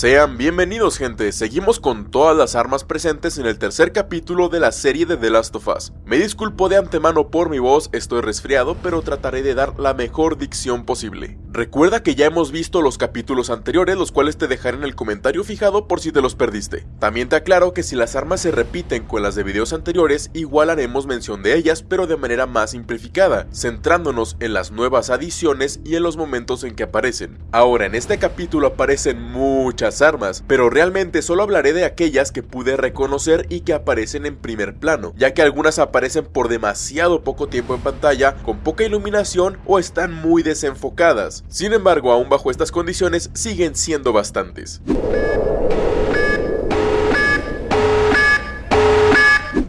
Sean bienvenidos gente, seguimos con todas las armas presentes en el tercer capítulo de la serie de The Last of Us. Me disculpo de antemano por mi voz, estoy resfriado, pero trataré de dar la mejor dicción posible. Recuerda que ya hemos visto los capítulos anteriores, los cuales te dejaré en el comentario fijado por si te los perdiste. También te aclaro que si las armas se repiten con las de videos anteriores, igual haremos mención de ellas, pero de manera más simplificada, centrándonos en las nuevas adiciones y en los momentos en que aparecen. Ahora, en este capítulo aparecen muchas armas, pero realmente solo hablaré de aquellas que pude reconocer y que aparecen en primer plano, ya que algunas aparecen por demasiado poco tiempo en pantalla, con poca iluminación o están muy desenfocadas. Sin embargo, aún bajo estas condiciones siguen siendo bastantes.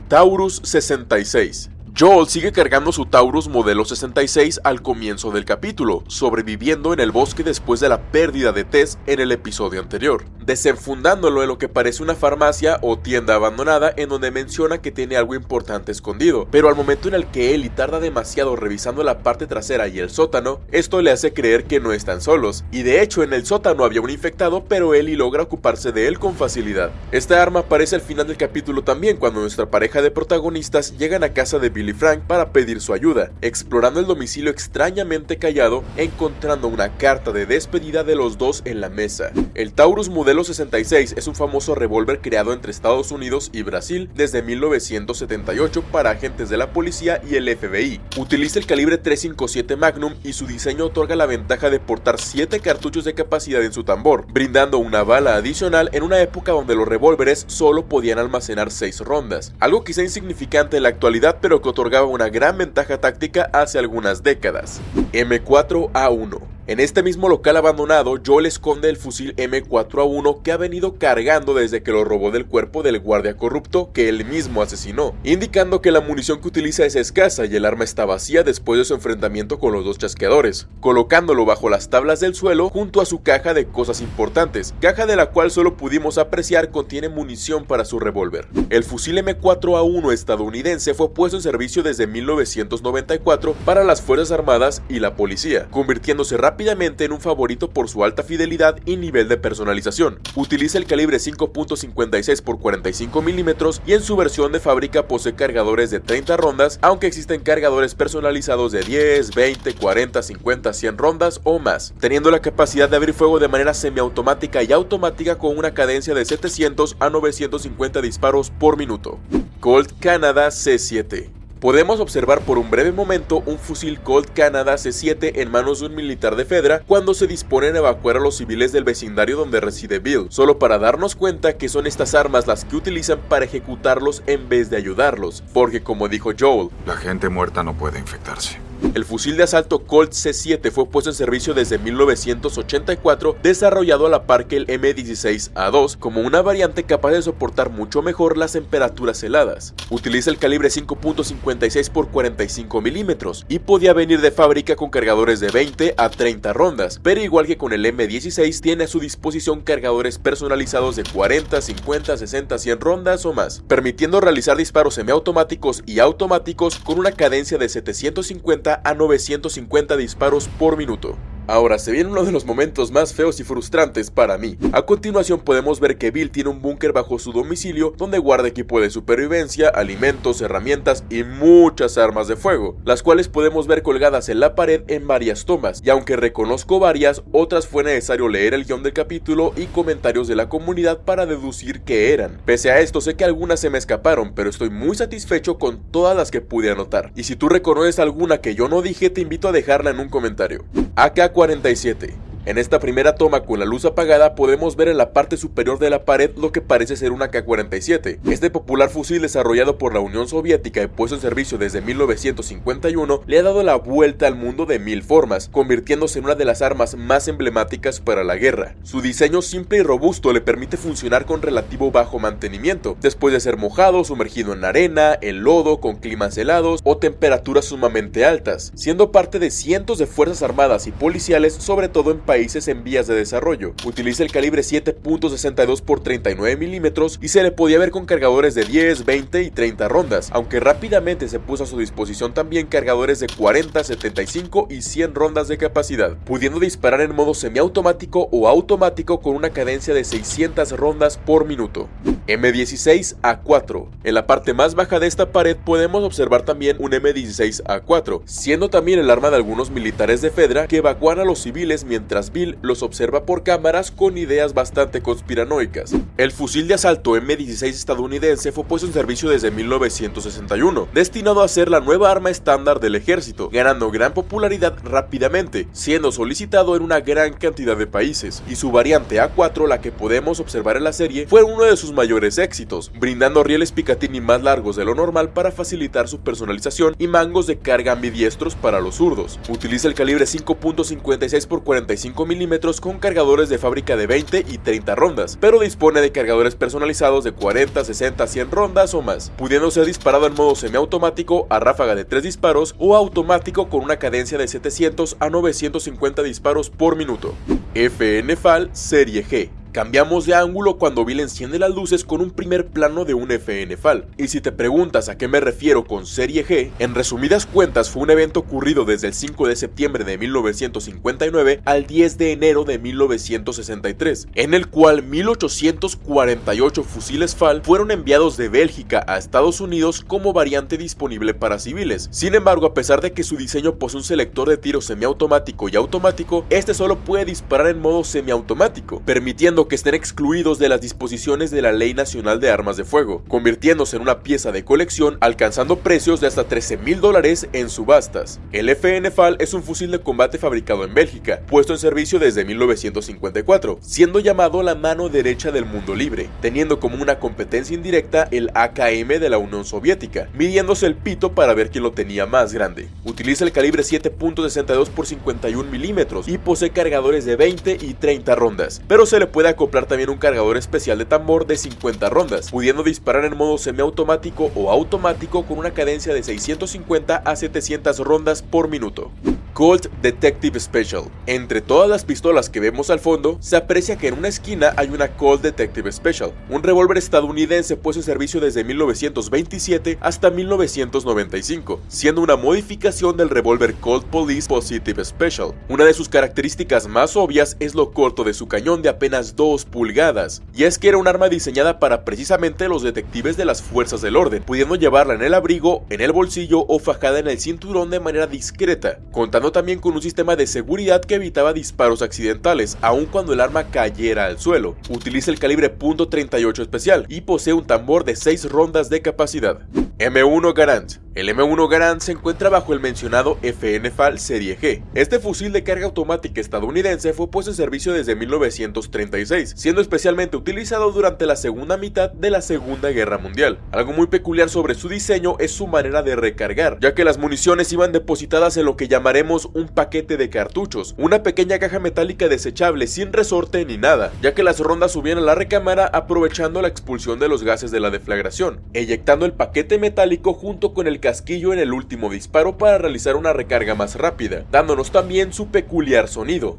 Taurus 66 Joel sigue cargando su Taurus modelo 66 al comienzo del capítulo, sobreviviendo en el bosque después de la pérdida de Tess en el episodio anterior, desenfundándolo en lo que parece una farmacia o tienda abandonada en donde menciona que tiene algo importante escondido, pero al momento en el que Ellie tarda demasiado revisando la parte trasera y el sótano, esto le hace creer que no están solos, y de hecho en el sótano había un infectado pero Ellie logra ocuparse de él con facilidad. Esta arma aparece al final del capítulo también cuando nuestra pareja de protagonistas llegan a casa de Billy Frank para pedir su ayuda, explorando el domicilio extrañamente callado, encontrando una carta de despedida de los dos en la mesa. El Taurus modelo 66 es un famoso revólver creado entre Estados Unidos y Brasil desde 1978 para agentes de la policía y el FBI. Utiliza el calibre 357 Magnum y su diseño otorga la ventaja de portar 7 cartuchos de capacidad en su tambor, brindando una bala adicional en una época donde los revólveres solo podían almacenar 6 rondas, algo quizá insignificante en la actualidad pero que otorgaba una gran ventaja táctica hace algunas décadas. M4A1 en este mismo local abandonado, Joel esconde el fusil M4A1 que ha venido cargando desde que lo robó del cuerpo del guardia corrupto que él mismo asesinó, indicando que la munición que utiliza es escasa y el arma está vacía después de su enfrentamiento con los dos chasqueadores, colocándolo bajo las tablas del suelo junto a su caja de cosas importantes, caja de la cual solo pudimos apreciar contiene munición para su revólver. El fusil M4A1 estadounidense fue puesto en servicio desde 1994 para las Fuerzas Armadas y la policía, convirtiéndose rápidamente rápidamente en un favorito por su alta fidelidad y nivel de personalización. Utiliza el calibre 5.56 x 45 mm y en su versión de fábrica posee cargadores de 30 rondas, aunque existen cargadores personalizados de 10, 20, 40, 50, 100 rondas o más, teniendo la capacidad de abrir fuego de manera semiautomática y automática con una cadencia de 700 a 950 disparos por minuto. Colt Canada C7 Podemos observar por un breve momento un fusil Colt Canada C7 en manos de un militar de Fedra cuando se disponen a evacuar a los civiles del vecindario donde reside Bill, solo para darnos cuenta que son estas armas las que utilizan para ejecutarlos en vez de ayudarlos, porque como dicho Joel, la gente muerta no puede infectarse. El fusil de asalto Colt C7 fue puesto en servicio desde 1984, desarrollado a la par que el M16A2 como una variante capaz de soportar mucho mejor las temperaturas heladas. Utiliza el calibre 5.56 x 45 milímetros y podía venir de fábrica con cargadores de 20 a 30 rondas, pero igual que con el M16 tiene a su disposición cargadores personalizados de 40, 50, 60, 100 rondas o más, permitiendo realizar disparos semiautomáticos y automáticos con una cadencia de 750 a 950 disparos por minuto. Ahora se viene uno de los momentos más feos y frustrantes para mí. A continuación podemos ver que Bill tiene un búnker bajo su domicilio donde guarda equipo de supervivencia, alimentos, herramientas y muchas armas de fuego, las cuales podemos ver colgadas en la pared en varias tomas, y aunque reconozco varias, otras fue necesario leer el guion del capítulo y comentarios de la comunidad para deducir qué eran. Pese a esto sé que algunas se me escaparon, pero estoy muy satisfecho con todas las que pude anotar, y si tú reconoces alguna que yo no dije te invito a dejarla en un comentario. Acá 47 en esta primera toma con la luz apagada podemos ver en la parte superior de la pared lo que parece ser una K-47. Este popular fusil desarrollado por la Unión Soviética y puesto en servicio desde 1951 le ha dado la vuelta al mundo de mil formas, convirtiéndose en una de las armas más emblemáticas para la guerra. Su diseño simple y robusto le permite funcionar con relativo bajo mantenimiento, después de ser mojado, sumergido en arena, en lodo, con climas helados o temperaturas sumamente altas, siendo parte de cientos de fuerzas armadas y policiales, sobre todo en países en vías de desarrollo. Utiliza el calibre 7.62 x 39 milímetros y se le podía ver con cargadores de 10, 20 y 30 rondas, aunque rápidamente se puso a su disposición también cargadores de 40, 75 y 100 rondas de capacidad, pudiendo disparar en modo semiautomático o automático con una cadencia de 600 rondas por minuto. M16A4. En la parte más baja de esta pared podemos observar también un M16A4, siendo también el arma de algunos militares de Fedra que evacúan a los civiles mientras Bill los observa por cámaras con ideas bastante conspiranoicas. El fusil de asalto M16 estadounidense fue puesto en servicio desde 1961, destinado a ser la nueva arma estándar del ejército, ganando gran popularidad rápidamente, siendo solicitado en una gran cantidad de países, y su variante A4, la que podemos observar en la serie, fue uno de sus mayores éxitos, brindando rieles Picatinny más largos de lo normal para facilitar su personalización y mangos de carga ambidiestros para los zurdos. Utiliza el calibre 5.56 x 45 mm con cargadores de fábrica de 20 y 30 rondas, pero dispone de cargadores personalizados de 40, 60, 100 rondas o más, pudiendo ser disparado en modo semiautomático a ráfaga de 3 disparos o automático con una cadencia de 700 a 950 disparos por minuto. FN FAL Serie G Cambiamos de ángulo cuando Bill enciende las luces con un primer plano de un FN FAL. Y si te preguntas a qué me refiero con Serie G, en resumidas cuentas fue un evento ocurrido desde el 5 de septiembre de 1959 al 10 de enero de 1963, en el cual 1848 fusiles FAL fueron enviados de Bélgica a Estados Unidos como variante disponible para civiles. Sin embargo, a pesar de que su diseño posee un selector de tiro semiautomático y automático, este solo puede disparar en modo semiautomático, permitiendo que estén excluidos de las disposiciones de la Ley Nacional de Armas de Fuego, convirtiéndose en una pieza de colección alcanzando precios de hasta 13 mil dólares en subastas. El FN FAL es un fusil de combate fabricado en Bélgica, puesto en servicio desde 1954, siendo llamado la mano derecha del mundo libre, teniendo como una competencia indirecta el AKM de la Unión Soviética, midiéndose el pito para ver quién lo tenía más grande. Utiliza el calibre 7.62 x 51 milímetros y posee cargadores de 20 y 30 rondas, pero se le puede acoplar también un cargador especial de tambor de 50 rondas, pudiendo disparar en modo semiautomático o automático con una cadencia de 650 a 700 rondas por minuto. Colt Detective Special. Entre todas las pistolas que vemos al fondo, se aprecia que en una esquina hay una Colt Detective Special, un revólver estadounidense puesto en servicio desde 1927 hasta 1995, siendo una modificación del revólver Colt Police Positive Special. Una de sus características más obvias es lo corto de su cañón de apenas 2 pulgadas, y es que era un arma diseñada para precisamente los detectives de las fuerzas del orden, pudiendo llevarla en el abrigo, en el bolsillo o fajada en el cinturón de manera discreta, contando también con un sistema de seguridad que evitaba disparos accidentales, aun cuando el arma cayera al suelo. Utiliza el calibre .38 especial y posee un tambor de 6 rondas de capacidad. M1 Garand el M1 Garand se encuentra bajo el mencionado FN-FAL Serie G. Este fusil de carga automática estadounidense fue puesto en servicio desde 1936, siendo especialmente utilizado durante la segunda mitad de la Segunda Guerra Mundial. Algo muy peculiar sobre su diseño es su manera de recargar, ya que las municiones iban depositadas en lo que llamaremos un paquete de cartuchos, una pequeña caja metálica desechable sin resorte ni nada, ya que las rondas subían a la recámara aprovechando la expulsión de los gases de la deflagración, eyectando el paquete metálico junto con el casquillo en el último disparo para realizar una recarga más rápida, dándonos también su peculiar sonido.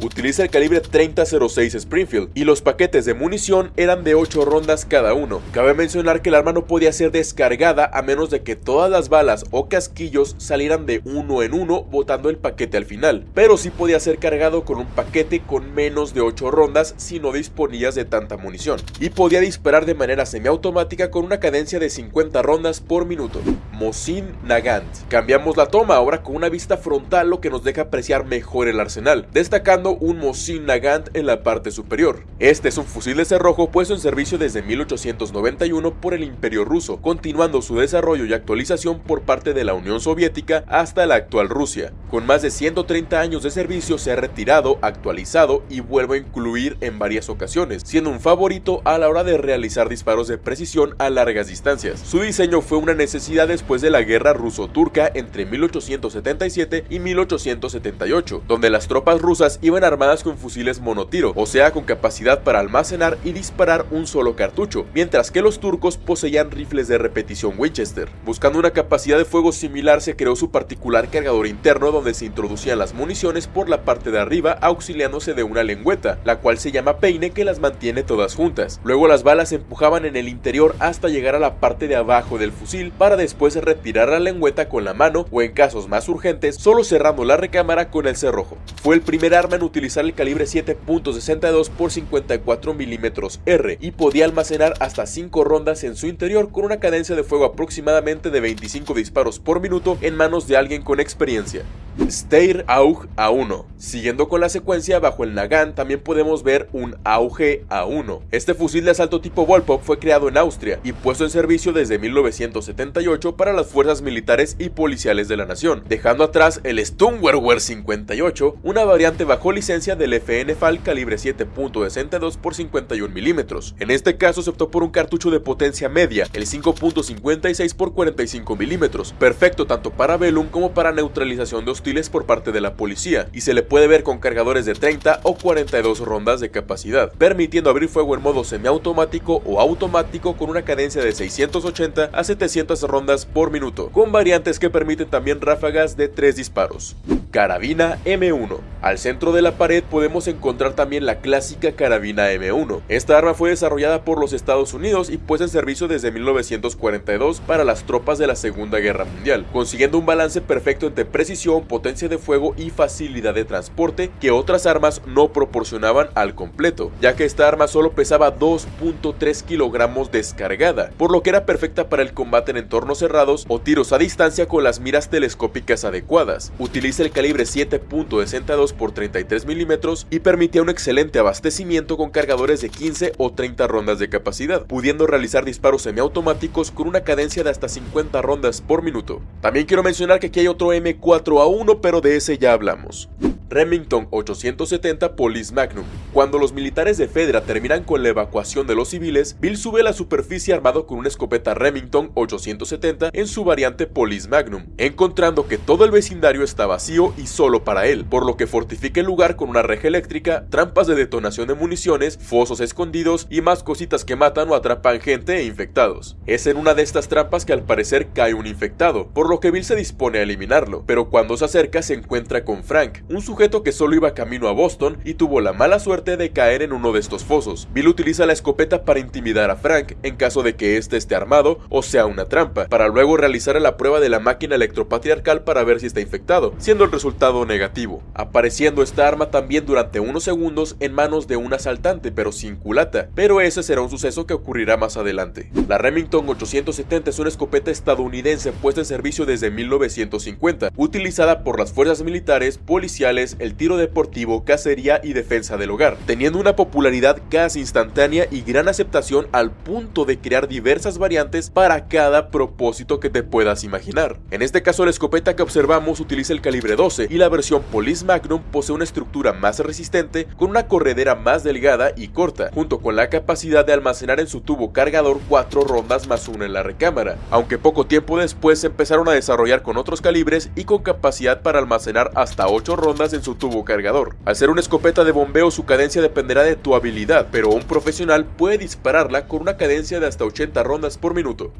Utiliza el calibre 3006 Springfield y los paquetes de munición eran de 8 rondas cada uno. Cabe mencionar que el arma no podía ser descargada a menos de que todas las balas o casquillos salieran de uno en uno botando el paquete al final, pero sí podía ser cargado con un paquete con menos de 8 rondas si no disponías de tanta munición, y podía disparar de manera semiautomática con una cadencia de 50 rondas por minuto. Mosin Nagant. Cambiamos la toma ahora con una vista frontal lo que nos deja apreciar mejor el arsenal, destacando un Mosin Nagant en la parte superior. Este es un fusil de cerrojo puesto en servicio desde 1891 por el Imperio Ruso, continuando su desarrollo y actualización por parte de la Unión Soviética hasta la actual Rusia. Con más de 130 años de servicio se ha retirado, actualizado y vuelve a incluir en varias ocasiones, siendo un favorito a la hora de realizar disparos de precisión a largas distancias. Su diseño fue una necesidad después de la guerra ruso-turca entre 1877 y 1878, donde las tropas rusas iban armadas con fusiles monotiro, o sea con capacidad para almacenar y disparar un solo cartucho, mientras que los turcos poseían rifles de repetición Winchester. Buscando una capacidad de fuego similar se creó su particular cargador interno donde se introducían las municiones por la parte de arriba auxiliándose de una lengüeta, la cual se llama peine que las mantiene todas juntas. Luego las balas se empujaban en el interior hasta llegar a la parte de abajo del fusil para después retirar la lengüeta con la mano o en casos más urgentes solo cerrando la recámara con el cerrojo. Fue el primer arma en utilizar el calibre 7.62 x 54 mm R y podía almacenar hasta 5 rondas en su interior con una cadencia de fuego aproximadamente de 25 disparos por minuto en manos de alguien con experiencia. Steyr AUG A1. Siguiendo con la secuencia, bajo el Nagant también podemos ver un AUG A1. Este fusil de asalto tipo Volpop fue creado en Austria y puesto en servicio desde 1978 para las fuerzas militares y policiales de la nación, dejando atrás el Sturmgewehr 58, una variante bajo licencia del FN-FAL calibre 7.62 x 51 mm. En este caso se optó por un cartucho de potencia media, el 5.56 x 45 mm, perfecto tanto para Velum como para neutralización de hostiles por parte de la policía y se le puede ver con cargadores de 30 o 42 rondas de capacidad, permitiendo abrir fuego en modo semiautomático o automático con una cadencia de 680 a 700 rondas por minuto, con variantes que permiten también ráfagas de 3 disparos. Carabina M1. Al centro de la pared podemos encontrar también la clásica carabina M1. Esta arma fue desarrollada por los Estados Unidos y puesta en servicio desde 1942 para las tropas de la Segunda Guerra Mundial, consiguiendo un balance perfecto entre precisión, potencia de fuego y facilidad de transporte que otras armas no proporcionaban al completo, ya que esta arma solo pesaba 2.3 kilogramos descargada, por lo que era perfecta para el combate en entornos cerrados o tiros a distancia con las miras telescópicas adecuadas. Utiliza el calibre 7.62 x 33 milímetros y permitía un excelente abastecimiento con cargadores de 15 o 30 rondas de capacidad, pudiendo realizar disparos semiautomáticos con una cadencia de hasta 50 rondas por minuto. También quiero mencionar que aquí hay otro M4A1 pero de ese ya hablamos. Remington 870 Police Magnum. Cuando los militares de Fedra terminan con la evacuación de los civiles, Bill sube a la superficie armado con una escopeta Remington 870 en su variante Police Magnum, encontrando que todo el vecindario está vacío y solo para él, por lo que fortifica el lugar con una reja eléctrica, trampas de detonación de municiones, fosos escondidos y más cositas que matan o atrapan gente e infectados. Es en una de estas trampas que al parecer cae un infectado, por lo que Bill se dispone a eliminarlo, pero cuando se acerca se encuentra con Frank, un sujeto que solo iba camino a Boston y tuvo la mala suerte de caer en uno de estos fosos. Bill utiliza la escopeta para intimidar a Frank en caso de que éste esté armado o sea una trampa, para luego realizar la prueba de la máquina electropatriarcal para ver si está infectado, siendo el resultado negativo, apareciendo esta arma también durante unos segundos en manos de un asaltante pero sin culata, pero ese será un suceso que ocurrirá más adelante. La Remington 870 es una escopeta estadounidense puesta en servicio desde 1950, utilizada por las fuerzas militares, policiales, el tiro deportivo, cacería y defensa del hogar, teniendo una popularidad casi instantánea y gran aceptación al punto de crear diversas variantes para cada propósito que te puedas imaginar. En este caso la escopeta que observamos utiliza el calibre 12 y la versión Police Magnum posee una estructura más resistente con una corredera más delgada y corta, junto con la capacidad de almacenar en su tubo cargador 4 rondas más una en la recámara, aunque poco tiempo después se empezaron a desarrollar con otros calibres y con capacidad para almacenar hasta 8 rondas en su tubo cargador. Al ser una escopeta de bombeo su cadencia dependerá de tu habilidad, pero un profesional puede dispararla con una cadencia de hasta 80 rondas por minuto.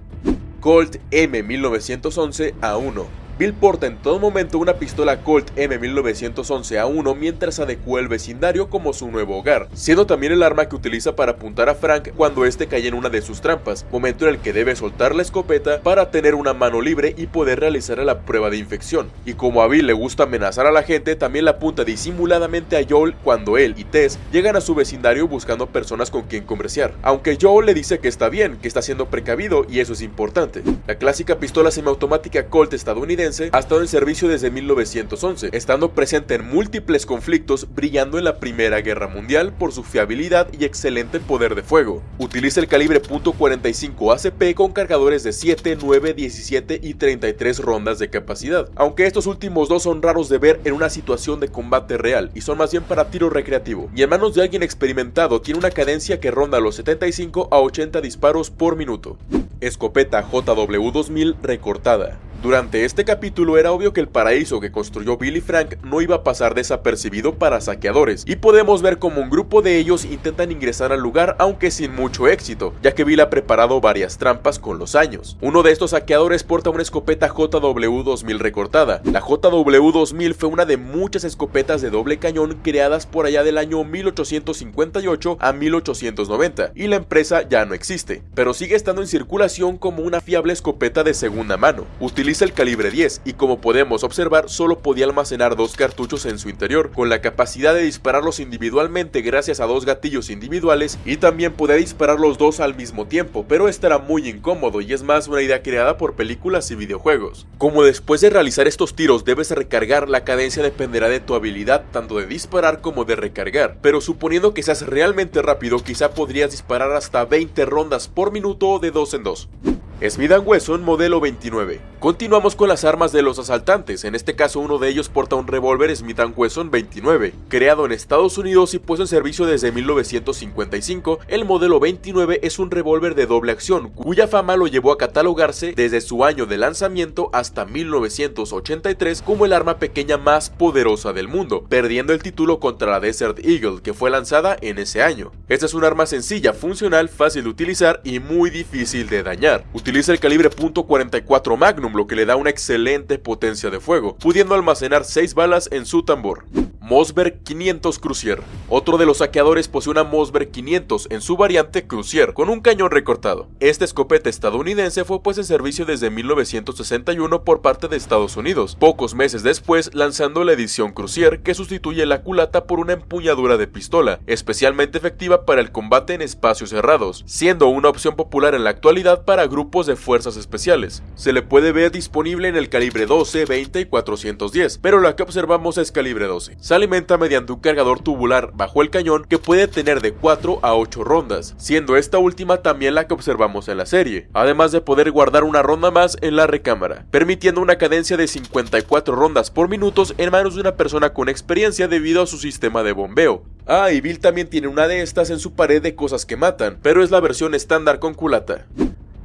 Colt M1911 A1 Bill porta en todo momento una pistola Colt M1911A1 mientras adecua el vecindario como su nuevo hogar, siendo también el arma que utiliza para apuntar a Frank cuando este cae en una de sus trampas, momento en el que debe soltar la escopeta para tener una mano libre y poder realizar la prueba de infección. Y como a Bill le gusta amenazar a la gente, también la apunta disimuladamente a Joel cuando él y Tess llegan a su vecindario buscando personas con quien conversar, aunque Joel le dice que está bien, que está siendo precavido y eso es importante. La clásica pistola semiautomática Colt estadounidense ha estado en servicio desde 1911, estando presente en múltiples conflictos, brillando en la Primera Guerra Mundial por su fiabilidad y excelente poder de fuego. Utiliza el calibre .45 ACP con cargadores de 7, 9, 17 y 33 rondas de capacidad, aunque estos últimos dos son raros de ver en una situación de combate real y son más bien para tiro recreativo, y en manos de alguien experimentado tiene una cadencia que ronda los 75 a 80 disparos por minuto. Escopeta JW2000 recortada. Durante este capítulo era obvio que el paraíso que construyó Bill y Frank no iba a pasar desapercibido para saqueadores, y podemos ver como un grupo de ellos intentan ingresar al lugar aunque sin mucho éxito, ya que Bill ha preparado varias trampas con los años. Uno de estos saqueadores porta una escopeta JW-2000 recortada. La JW-2000 fue una de muchas escopetas de doble cañón creadas por allá del año 1858 a 1890, y la empresa ya no existe, pero sigue estando en circulación como una fiable escopeta de segunda mano el calibre 10 y como podemos observar solo podía almacenar dos cartuchos en su interior, con la capacidad de dispararlos individualmente gracias a dos gatillos individuales y también podía disparar los dos al mismo tiempo, pero esto era muy incómodo y es más una idea creada por películas y videojuegos. Como después de realizar estos tiros debes recargar, la cadencia dependerá de tu habilidad tanto de disparar como de recargar, pero suponiendo que seas realmente rápido quizá podrías disparar hasta 20 rondas por minuto de dos en dos. Smith Wesson modelo 29. Continuamos con las armas de los asaltantes, en este caso uno de ellos porta un revólver Smith Wesson 29. Creado en Estados Unidos y puesto en servicio desde 1955, el modelo 29 es un revólver de doble acción, cuya fama lo llevó a catalogarse desde su año de lanzamiento hasta 1983 como el arma pequeña más poderosa del mundo, perdiendo el título contra la Desert Eagle, que fue lanzada en ese año. Esta es un arma sencilla, funcional, fácil de utilizar y muy difícil de dañar. Utiliza el calibre .44 Magnum, lo que le da una excelente potencia de fuego, pudiendo almacenar 6 balas en su tambor. Mosberg 500 Crucier. Otro de los saqueadores posee una Mosberg 500 en su variante Crucier, con un cañón recortado. Esta escopeta estadounidense fue puesta en servicio desde 1961 por parte de Estados Unidos, pocos meses después lanzando la edición Crucier que sustituye la culata por una empuñadura de pistola, especialmente efectiva para el combate en espacios cerrados, siendo una opción popular en la actualidad para grupos de fuerzas especiales. Se le puede ver disponible en el calibre 12, 20 y 410, pero la que observamos es calibre 12 alimenta mediante un cargador tubular bajo el cañón que puede tener de 4 a 8 rondas, siendo esta última también la que observamos en la serie, además de poder guardar una ronda más en la recámara, permitiendo una cadencia de 54 rondas por minutos en manos de una persona con experiencia debido a su sistema de bombeo. Ah, y Bill también tiene una de estas en su pared de cosas que matan, pero es la versión estándar con culata.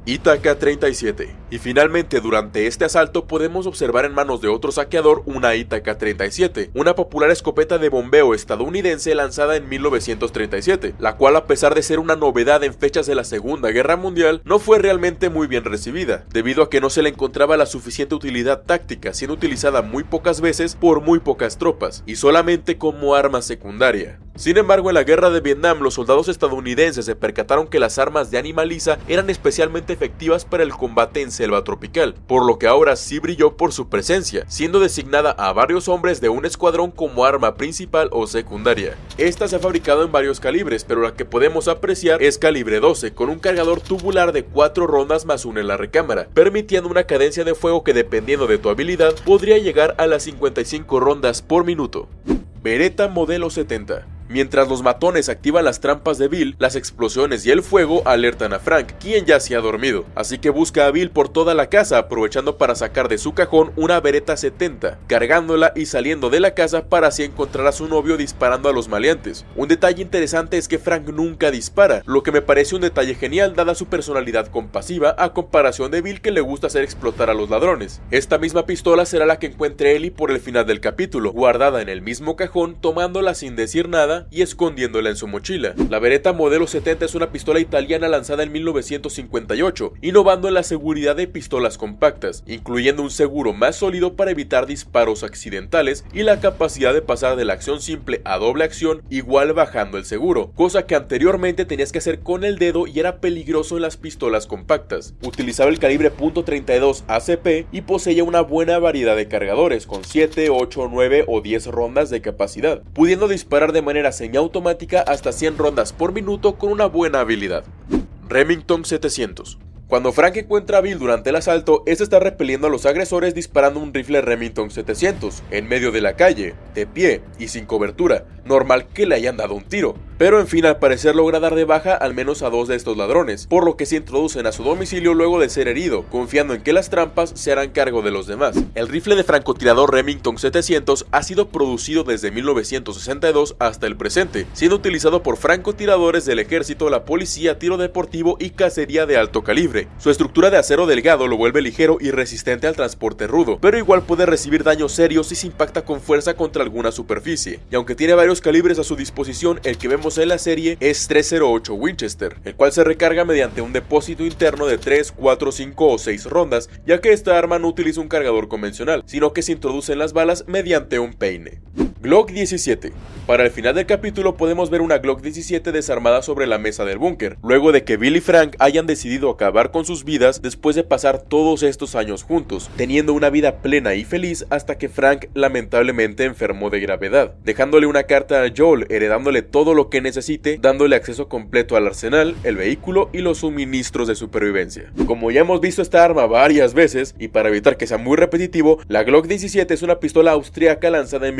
Itaca 37. Y finalmente durante este asalto podemos observar en manos de otro saqueador una Itaca 37, una popular escopeta de bombeo estadounidense lanzada en 1937, la cual a pesar de ser una novedad en fechas de la Segunda Guerra Mundial, no fue realmente muy bien recibida, debido a que no se le encontraba la suficiente utilidad táctica, siendo utilizada muy pocas veces por muy pocas tropas, y solamente como arma secundaria. Sin embargo, en la guerra de Vietnam, los soldados estadounidenses se percataron que las armas de Animaliza eran especialmente efectivas para el combate en selva tropical, por lo que ahora sí brilló por su presencia, siendo designada a varios hombres de un escuadrón como arma principal o secundaria. Esta se ha fabricado en varios calibres, pero la que podemos apreciar es calibre 12, con un cargador tubular de 4 rondas más una en la recámara, permitiendo una cadencia de fuego que dependiendo de tu habilidad podría llegar a las 55 rondas por minuto. Beretta modelo 70 Mientras los matones activan las trampas de Bill, las explosiones y el fuego alertan a Frank, quien ya se ha dormido. Así que busca a Bill por toda la casa, aprovechando para sacar de su cajón una Beretta 70, cargándola y saliendo de la casa para así encontrar a su novio disparando a los maleantes. Un detalle interesante es que Frank nunca dispara, lo que me parece un detalle genial dada su personalidad compasiva a comparación de Bill que le gusta hacer explotar a los ladrones. Esta misma pistola será la que encuentre Ellie por el final del capítulo, guardada en el mismo cajón, tomándola sin decir nada y escondiéndola en su mochila. La Beretta modelo 70 es una pistola italiana lanzada en 1958, innovando en la seguridad de pistolas compactas, incluyendo un seguro más sólido para evitar disparos accidentales y la capacidad de pasar de la acción simple a doble acción igual bajando el seguro, cosa que anteriormente tenías que hacer con el dedo y era peligroso en las pistolas compactas. Utilizaba el calibre .32 ACP y poseía una buena variedad de cargadores con 7, 8, 9 o 10 rondas de capacidad, pudiendo disparar de manera automática hasta 100 rondas por minuto con una buena habilidad. Remington 700 cuando Frank encuentra a Bill durante el asalto, este está repeliendo a los agresores disparando un rifle Remington 700 en medio de la calle, de pie y sin cobertura. Normal que le hayan dado un tiro. Pero en fin, al parecer logra dar de baja al menos a dos de estos ladrones, por lo que se introducen a su domicilio luego de ser herido, confiando en que las trampas se harán cargo de los demás. El rifle de francotirador Remington 700 ha sido producido desde 1962 hasta el presente, siendo utilizado por francotiradores del ejército, la policía, tiro deportivo y cacería de alto calibre Su estructura de acero delgado lo vuelve ligero y resistente al transporte rudo, pero igual puede recibir daños serios si se impacta con fuerza contra alguna superficie. Y aunque tiene varios calibres a su disposición, el que vemos en la serie es 308 Winchester, el cual se recarga mediante un depósito interno de 3, 4, 5 o 6 rondas, ya que esta arma no utiliza un cargador convencional, sino que se introducen las balas mediante un peine. Glock 17. Para el final del capítulo podemos ver una Glock 17 desarmada sobre la mesa del búnker, luego de que Bill y Frank hayan decidido acabar con sus vidas después de pasar todos estos años juntos, teniendo una vida plena y feliz hasta que Frank lamentablemente enfermó de gravedad, dejándole una carta a Joel heredándole todo lo que necesite, dándole acceso completo al arsenal, el vehículo y los suministros de supervivencia. Como ya hemos visto esta arma varias veces, y para evitar que sea muy repetitivo, la Glock 17 es una pistola austríaca lanzada en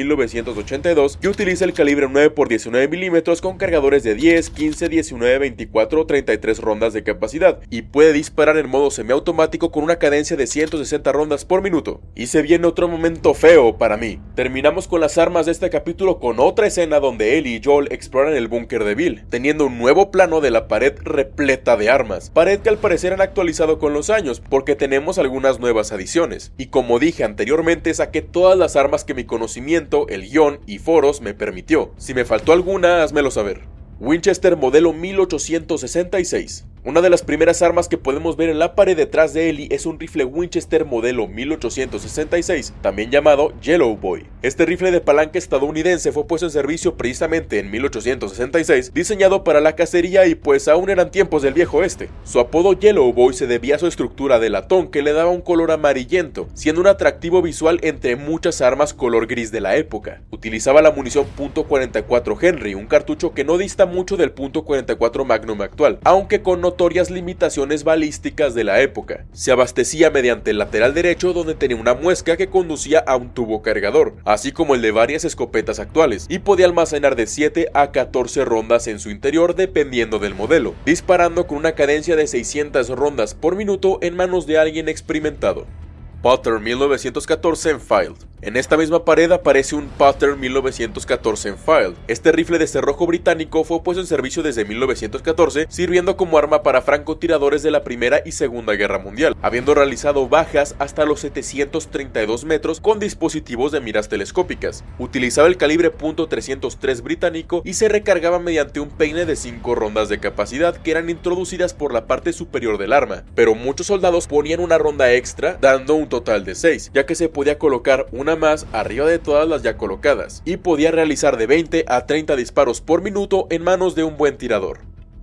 1982 que utiliza el calibre 9x19 mm con cargadores de 10, 15, 19, 24 o 33 rondas de capacidad y puede disparar en modo semiautomático con una cadencia de 160 rondas por minuto. Y se viene otro momento feo para mí. Terminamos con las armas de este capítulo con otra escena donde Ellie y Joel exploran el búnker de Bill, teniendo un nuevo plano de la pared repleta de armas, pared que al parecer han actualizado con los años porque tenemos algunas nuevas adiciones. Y como dije anteriormente saqué todas las armas que mi conocimiento, el guion y foros me permitió. Si me faltó alguna, házmelo saber. Winchester modelo 1866 una de las primeras armas que podemos ver en la pared detrás de Ellie es un rifle Winchester modelo 1866, también llamado Yellow Boy. Este rifle de palanca estadounidense fue puesto en servicio precisamente en 1866, diseñado para la cacería y pues aún eran tiempos del viejo este. Su apodo Yellow Boy se debía a su estructura de latón que le daba un color amarillento, siendo un atractivo visual entre muchas armas color gris de la época. Utilizaba la munición .44 Henry, un cartucho que no dista mucho del .44 Magnum actual, aunque con notorias limitaciones balísticas de la época. Se abastecía mediante el lateral derecho donde tenía una muesca que conducía a un tubo cargador, así como el de varias escopetas actuales, y podía almacenar de 7 a 14 rondas en su interior dependiendo del modelo, disparando con una cadencia de 600 rondas por minuto en manos de alguien experimentado. Potter 1914 en Filed. En esta misma pared aparece un Potter 1914 en Filed. Este rifle de cerrojo británico fue puesto en servicio desde 1914, sirviendo como arma para francotiradores de la Primera y Segunda Guerra Mundial, habiendo realizado bajas hasta los 732 metros con dispositivos de miras telescópicas. Utilizaba el calibre .303 británico y se recargaba mediante un peine de 5 rondas de capacidad que eran introducidas por la parte superior del arma, pero muchos soldados ponían una ronda extra, dando un total de 6, ya que se podía colocar una más arriba de todas las ya colocadas, y podía realizar de 20 a 30 disparos por minuto en manos de un buen tirador.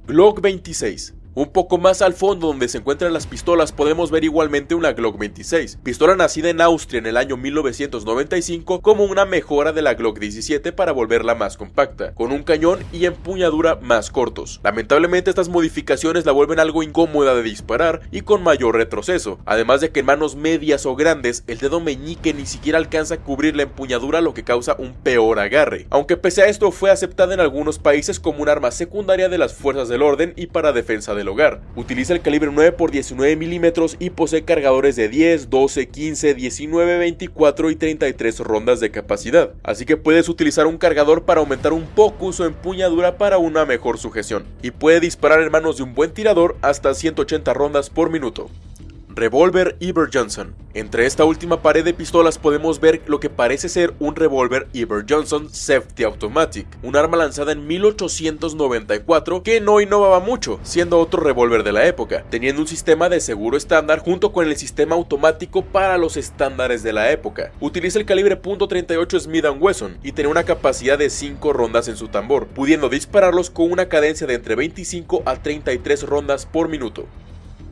Glock 26 un poco más al fondo donde se encuentran las pistolas podemos ver igualmente una Glock 26, pistola nacida en Austria en el año 1995 como una mejora de la Glock 17 para volverla más compacta, con un cañón y empuñadura más cortos. Lamentablemente estas modificaciones la vuelven algo incómoda de disparar y con mayor retroceso, además de que en manos medias o grandes el dedo meñique ni siquiera alcanza a cubrir la empuñadura lo que causa un peor agarre, aunque pese a esto fue aceptada en algunos países como un arma secundaria de las fuerzas del orden y para defensa de hogar. Utiliza el calibre 9x19 mm y posee cargadores de 10, 12, 15, 19, 24 y 33 rondas de capacidad, así que puedes utilizar un cargador para aumentar un poco su empuñadura para una mejor sujeción, y puede disparar en manos de un buen tirador hasta 180 rondas por minuto. Revólver Eber Johnson. Entre esta última pared de pistolas podemos ver lo que parece ser un revólver Eber Johnson Safety Automatic, un arma lanzada en 1894 que no innovaba mucho, siendo otro revólver de la época, teniendo un sistema de seguro estándar junto con el sistema automático para los estándares de la época. Utiliza el calibre .38 Smith Wesson y tiene una capacidad de 5 rondas en su tambor, pudiendo dispararlos con una cadencia de entre 25 a 33 rondas por minuto.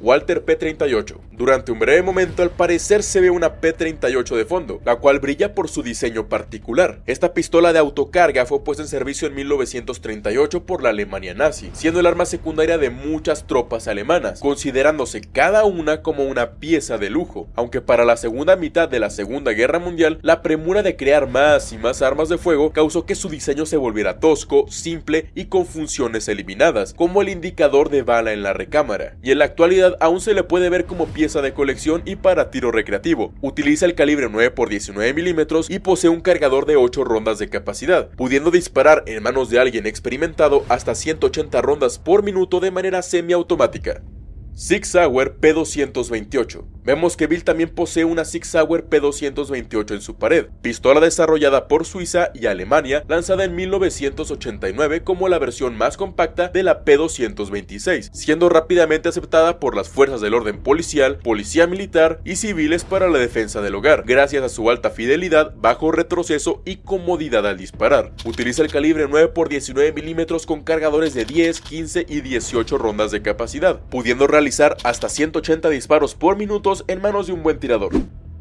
Walter P-38. Durante un breve momento al parecer se ve una P-38 de fondo, la cual brilla por su diseño particular. Esta pistola de autocarga fue puesta en servicio en 1938 por la Alemania nazi, siendo el arma secundaria de muchas tropas alemanas, considerándose cada una como una pieza de lujo, aunque para la segunda mitad de la Segunda Guerra Mundial, la premura de crear más y más armas de fuego causó que su diseño se volviera tosco, simple y con funciones eliminadas, como el indicador de bala en la recámara, y en la actualidad aún se le puede ver como pieza de colección y para tiro recreativo. Utiliza el calibre 9x19 mm y posee un cargador de 8 rondas de capacidad, pudiendo disparar en manos de alguien experimentado hasta 180 rondas por minuto de manera semiautomática. Sig Sauer P228. Vemos que Bill también posee una Sig Sauer P228 en su pared, pistola desarrollada por Suiza y Alemania, lanzada en 1989 como la versión más compacta de la P226, siendo rápidamente aceptada por las fuerzas del orden policial, policía militar y civiles para la defensa del hogar, gracias a su alta fidelidad, bajo retroceso y comodidad al disparar. Utiliza el calibre 9 x 19 milímetros con cargadores de 10, 15 y 18 rondas de capacidad, pudiendo realizar hasta 180 disparos por minuto en manos de un buen tirador.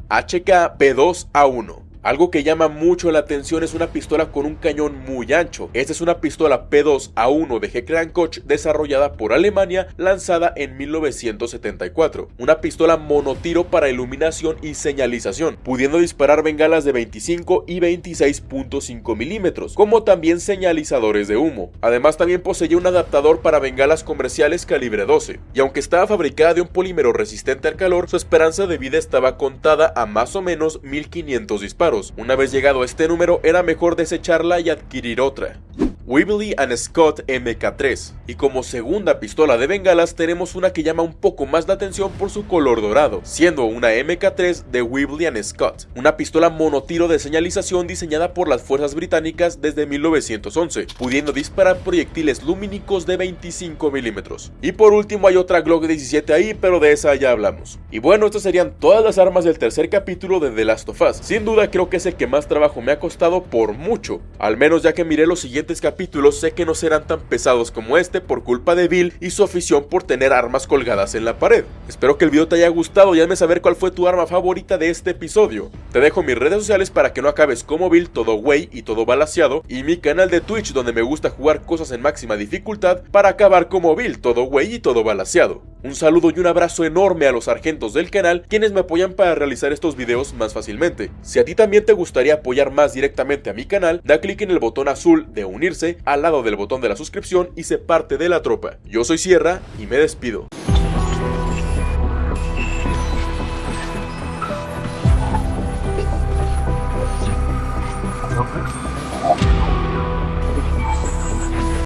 HK P2A1 algo que llama mucho la atención es una pistola con un cañón muy ancho. Esta es una pistola P2A1 de Heckler desarrollada por Alemania, lanzada en 1974. Una pistola monotiro para iluminación y señalización, pudiendo disparar bengalas de 25 y 26.5 milímetros, como también señalizadores de humo. Además también poseía un adaptador para bengalas comerciales calibre 12, y aunque estaba fabricada de un polímero resistente al calor, su esperanza de vida estaba contada a más o menos 1500 disparos. Una vez llegado a este número era mejor desecharla y adquirir otra. Weebly and Scott MK3. Y como segunda pistola de bengalas tenemos una que llama un poco más la atención por su color dorado, siendo una MK3 de Weebly and Scott, una pistola monotiro de señalización diseñada por las fuerzas británicas desde 1911, pudiendo disparar proyectiles lumínicos de 25 milímetros. Y por último hay otra Glock 17 ahí, pero de esa ya hablamos. Y bueno, estas serían todas las armas del tercer capítulo de The Last of Us. Sin duda creo que es el que más trabajo me ha costado por mucho, al menos ya que miré los siguientes capítulos sé que no serán tan pesados como este por culpa de Bill y su afición por tener armas colgadas en la pared. Espero que el video te haya gustado y hazme saber cuál fue tu arma favorita de este episodio. Te dejo mis redes sociales para que no acabes como Bill, todo güey y todo balaseado, y mi canal de Twitch donde me gusta jugar cosas en máxima dificultad para acabar como Bill, todo güey y todo balaseado. Un saludo y un abrazo enorme a los sargentos del canal quienes me apoyan para realizar estos videos más fácilmente. Si a ti también te gustaría apoyar más directamente a mi canal, da clic en el botón azul de unirse al lado del botón de la suscripción y se parte de la tropa. Yo soy Sierra y me despido.